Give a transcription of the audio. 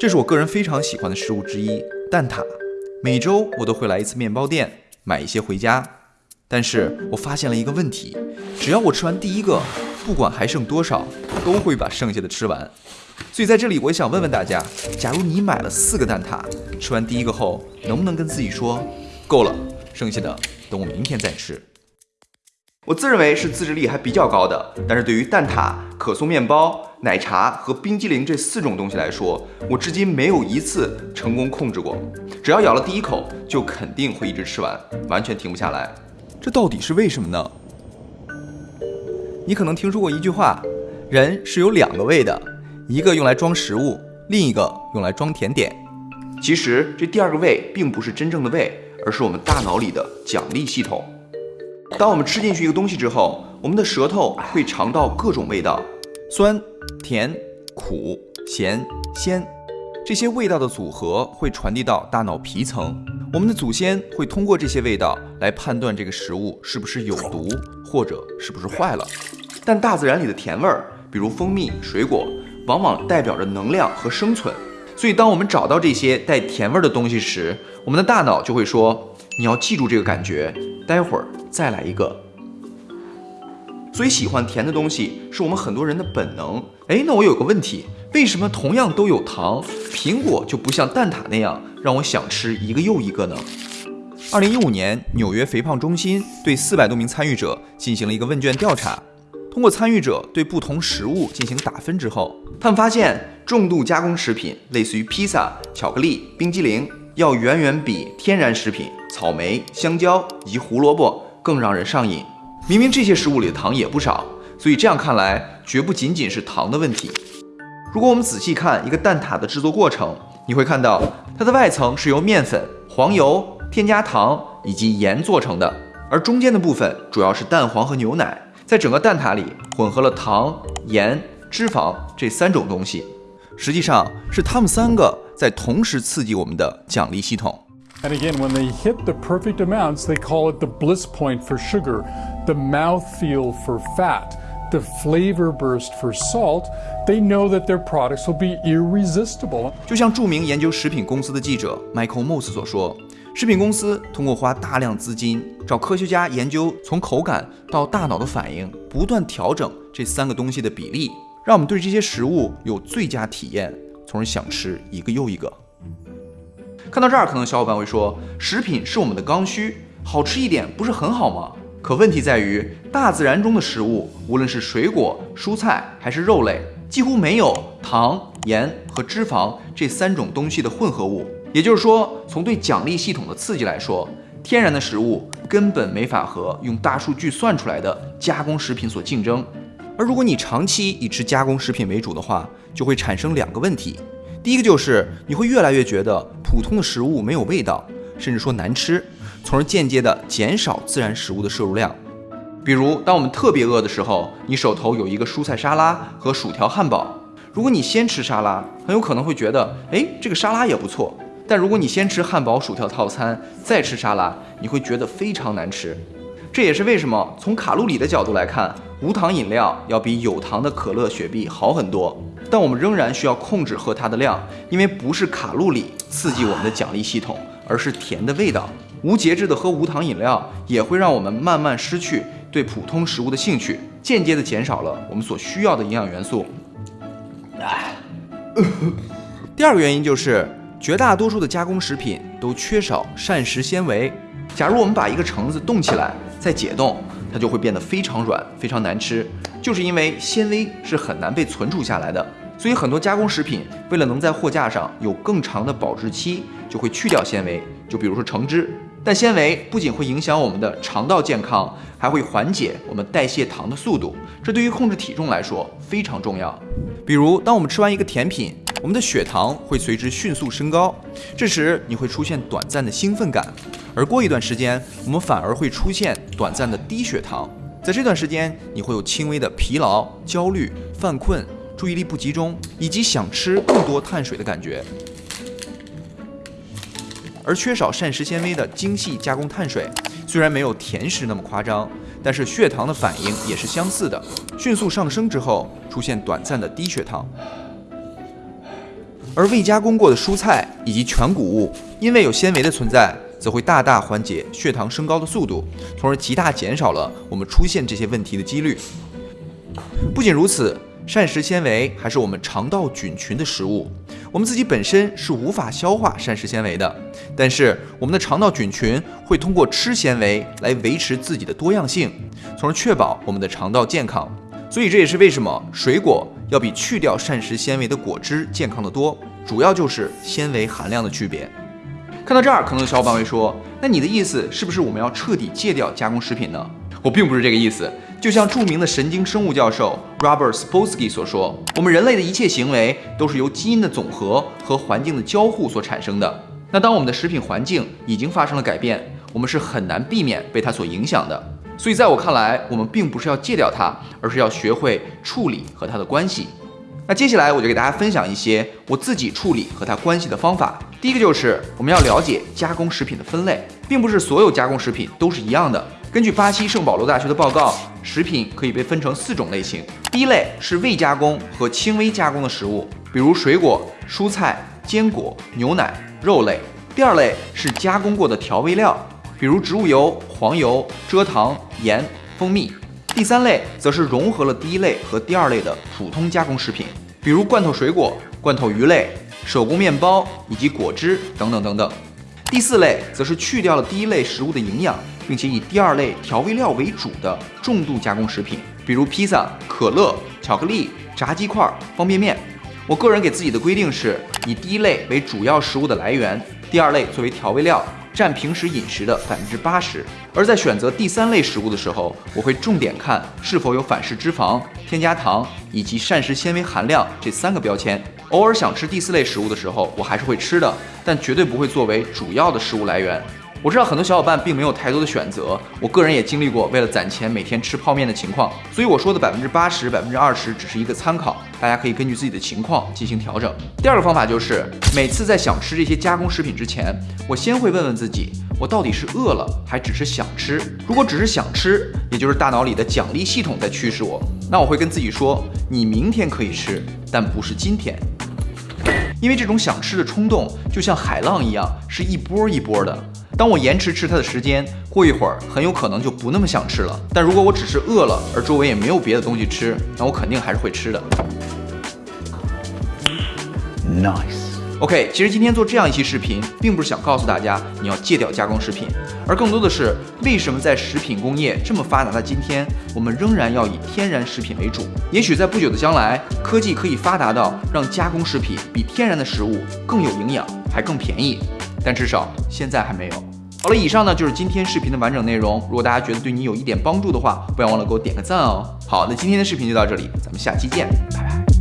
这是我个人非常喜欢的食物之一——蛋挞。每周我都会来一次面包店，买一些回家。但是我发现了一个问题：只要我吃完第一个，不管还剩多少，都会把剩下的吃完。所以在这里，我也想问问大家：假如你买了四个蛋挞，吃完第一个后，能不能跟自己说，够了，剩下的等我明天再吃？我自认为是自制力还比较高的，但是对于蛋挞、可颂面包、奶茶和冰激凌这四种东西来说，我至今没有一次成功控制过。只要咬了第一口，就肯定会一直吃完，完全停不下来。这到底是为什么呢？你可能听说过一句话：人是有两个胃的，一个用来装食物，另一个用来装甜点。其实这第二个胃并不是真正的胃，而是我们大脑里的奖励系统。当我们吃进去一个东西之后，我们的舌头会尝到各种味道，酸、甜、苦、咸、鲜，这些味道的组合会传递到大脑皮层。我们的祖先会通过这些味道来判断这个食物是不是有毒，或者是不是坏了。但大自然里的甜味儿，比如蜂蜜、水果，往往代表着能量和生存。所以，当我们找到这些带甜味儿的东西时，我们的大脑就会说：“你要记住这个感觉，待会儿。”再来一个，所以喜欢甜的东西是我们很多人的本能。哎，那我有个问题，为什么同样都有糖，苹果就不像蛋挞那样让我想吃一个又一个呢？二零一五年，纽约肥胖中心对四百多名参与者进行了一个问卷调查，通过参与者对不同食物进行打分之后，他们发现重度加工食品，类似于披萨、巧克力、冰激凌，要远远比天然食品，草莓、香蕉以及胡萝卜。更让人上瘾。明明这些食物里的糖也不少，所以这样看来，绝不仅仅是糖的问题。如果我们仔细看一个蛋挞的制作过程，你会看到它的外层是由面粉、黄油、添加糖以及盐做成的，而中间的部分主要是蛋黄和牛奶。在整个蛋挞里混合了糖、盐、脂肪这三种东西，实际上是它们三个在同时刺激我们的奖励系统。And again, when they hit the perfect amounts, they call it the bliss point for sugar, the mouthfeel for fat, the flavor burst for salt. They know that their products will be irresistible. 就像著名研究食品公司的记者 Michael Moss 所说，食品公司通过花大量资金找科学家研究从口感到大脑的反应，不断调整这三个东西的比例，让我们对这些食物有最佳体验，从而想吃一个又一个。看到这儿，可能小伙伴会说，食品是我们的刚需，好吃一点不是很好吗？可问题在于，大自然中的食物，无论是水果、蔬菜还是肉类，几乎没有糖、盐和脂肪这三种东西的混合物。也就是说，从对奖励系统的刺激来说，天然的食物根本没法和用大数据算出来的加工食品所竞争。而如果你长期以吃加工食品为主的话，就会产生两个问题。第一个就是你会越来越觉得普通的食物没有味道，甚至说难吃，从而间接的减少自然食物的摄入量。比如，当我们特别饿的时候，你手头有一个蔬菜沙拉和薯条汉堡，如果你先吃沙拉，很有可能会觉得，哎，这个沙拉也不错。但如果你先吃汉堡、薯条套餐，再吃沙拉，你会觉得非常难吃。这也是为什么从卡路里的角度来看，无糖饮料要比有糖的可乐、雪碧好很多。但我们仍然需要控制喝它的量，因为不是卡路里刺激我们的奖励系统，而是甜的味道。无节制的喝无糖饮料，也会让我们慢慢失去对普通食物的兴趣，间接的减少了我们所需要的营养元素。第二个原因就是，绝大多数的加工食品都缺少膳食纤维。假如我们把一个橙子冻起来再解冻，它就会变得非常软，非常难吃。就是因为纤维是很难被存储下来的，所以很多加工食品为了能在货架上有更长的保质期，就会去掉纤维。就比如说橙汁，但纤维不仅会影响我们的肠道健康，还会缓解我们代谢糖的速度，这对于控制体重来说非常重要。比如，当我们吃完一个甜品，我们的血糖会随之迅速升高，这时你会出现短暂的兴奋感，而过一段时间，我们反而会出现短暂的低血糖。在这段时间，你会有轻微的疲劳、焦虑、犯困、注意力不集中，以及想吃更多碳水的感觉。而缺少膳食纤维的精细加工碳水，虽然没有甜食那么夸张，但是血糖的反应也是相似的，迅速上升之后出现短暂的低血糖。而未加工过的蔬菜以及全谷物，因为有纤维的存在，则会大大缓解血糖升高的速度，从而极大减少了我们出现这些问题的几率。不仅如此，膳食纤维还是我们肠道菌群的食物。我们自己本身是无法消化膳食纤维的，但是我们的肠道菌群会通过吃纤维来维持自己的多样性，从而确保我们的肠道健康。所以这也是为什么水果要比去掉膳食纤维的果汁健康的多，主要就是纤维含量的区别。看到这儿，可能有小伙伴会说：“那你的意思是不是我们要彻底戒掉加工食品呢？”我并不是这个意思。就像著名的神经生物教授 Robert Spolsky 所说，我们人类的一切行为都是由基因的总和和环境的交互所产生的。那当我们的食品环境已经发生了改变，我们是很难避免被它所影响的。所以在我看来，我们并不是要戒掉它，而是要学会处理和它的关系。那接下来我就给大家分享一些我自己处理和它关系的方法。第一个就是我们要了解加工食品的分类，并不是所有加工食品都是一样的。根据巴西圣保罗大学的报告，食品可以被分成四种类型。第一类是未加工和轻微加工的食物，比如水果、蔬菜、坚果、牛奶、肉类。第二类是加工过的调味料，比如植物油、黄油、蔗糖、盐、蜂蜜。第三类则是融合了第一类和第二类的普通加工食品，比如罐头水果、罐头鱼类、手工面包以及果汁等等等等。第四类则是去掉了第一类食物的营养。并且以第二类调味料为主的重度加工食品，比如披萨、可乐、巧克力、炸鸡块、方便面。我个人给自己的规定是以第一类为主要食物的来源，第二类作为调味料，占平时饮食的百分之八十。而在选择第三类食物的时候，我会重点看是否有反式脂肪、添加糖以及膳食纤维含量这三个标签。偶尔想吃第四类食物的时候，我还是会吃的，但绝对不会作为主要的食物来源。我知道很多小伙伴并没有太多的选择，我个人也经历过为了攒钱每天吃泡面的情况，所以我说的百分之八十、百分之二十只是一个参考，大家可以根据自己的情况进行调整。第二个方法就是每次在想吃这些加工食品之前，我先会问问自己，我到底是饿了还只是想吃？如果只是想吃，也就是大脑里的奖励系统在驱使我，那我会跟自己说，你明天可以吃，但不是今天，因为这种想吃的冲动就像海浪一样，是一波一波的。当我延迟吃它的时间，过一会儿很有可能就不那么想吃了。但如果我只是饿了，而周围也没有别的东西吃，那我肯定还是会吃的。Nice。OK，其实今天做这样一期视频，并不是想告诉大家你要戒掉加工食品，而更多的是为什么在食品工业这么发达的今天，我们仍然要以天然食品为主。也许在不久的将来，科技可以发达到让加工食品比天然的食物更有营养，还更便宜。但至少现在还没有。好了，以上呢就是今天视频的完整内容。如果大家觉得对你有一点帮助的话，不要忘了给我点个赞哦。好，那今天的视频就到这里，咱们下期见，拜拜。